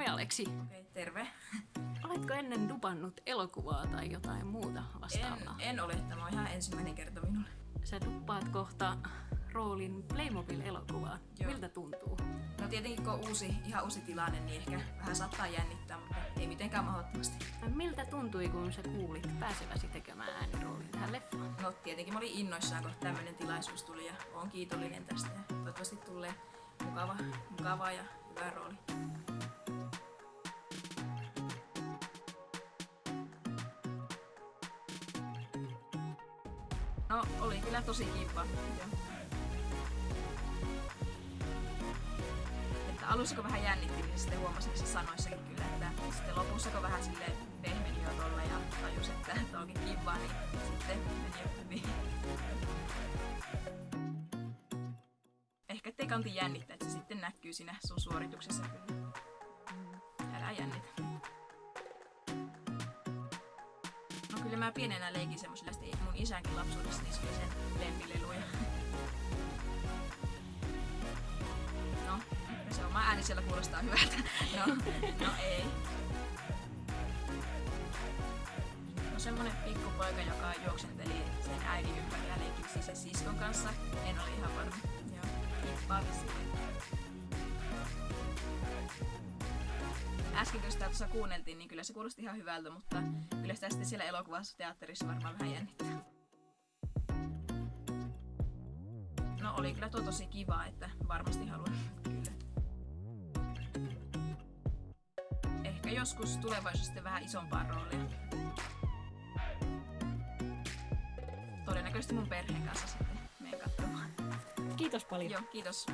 Moi Aleksi. Okei, terve. Oletko ennen dupannut elokuvaa tai jotain muuta En, vastaavaa? en ole, tämä on ihan ensimmäinen kerta minulle. Sä duppaat kohta roolin Playmobil-elokuvaa. Joo. Miltä tuntuu? No tietenkin kun on uusi, ihan uusi tilanne, niin ehkä vähän saattaa jännittää, mutta ei mitenkään mahdottomasti. Miltä tuntui, kun sä kuulit pääseväsi tekemään ääniroolin tähän leffaan? No tietenkin mä olin innoissaan, kun tämmöinen tilaisuus tuli ja oon kiitollinen tästä ja toivottavasti tulee mukava, mukava ja hyvä rooli. No, oli kyllä tosi kiva. Että alussa kun vähän jännitti, niin sitten huomasin se sanoissakin kyllä, että sitten lopussa kun vähän silleen pehmeni jo tolle ja tajus, että tämä onkin kiva, niin sitten meni hyvin. Ehkä ettei kanti jännittää, että se sitten näkyy siinä sun suorituksessa. Älä jännitä. Kyllä mä pienenä leikin semmosilla, mun isänkin lapsuudessa niin oli sen lempileluja. No, se oma ääni siellä kuulostaa hyvältä. No, no ei. No semmonen pikkupoika, joka juoksenteli sen äidin ympärillä leikiksi sen siskon kanssa. En ole ihan varma. Joo, hippaa vissiin. Äsken kun sitä tuossa kuunneltiin, niin kyllä se kuulosti ihan hyvältä, mutta kyllä sitä sitten siellä elokuvassa teatterissa varmaan vähän jännittää. No oli kyllä tuo tosi kiva, että varmasti haluan kyllä. Ehkä joskus tulevaisuudessa sitten vähän isompaa roolia. Todennäköisesti mun perheen kanssa sitten menen katsomaan. Kiitos paljon. Joo, kiitos.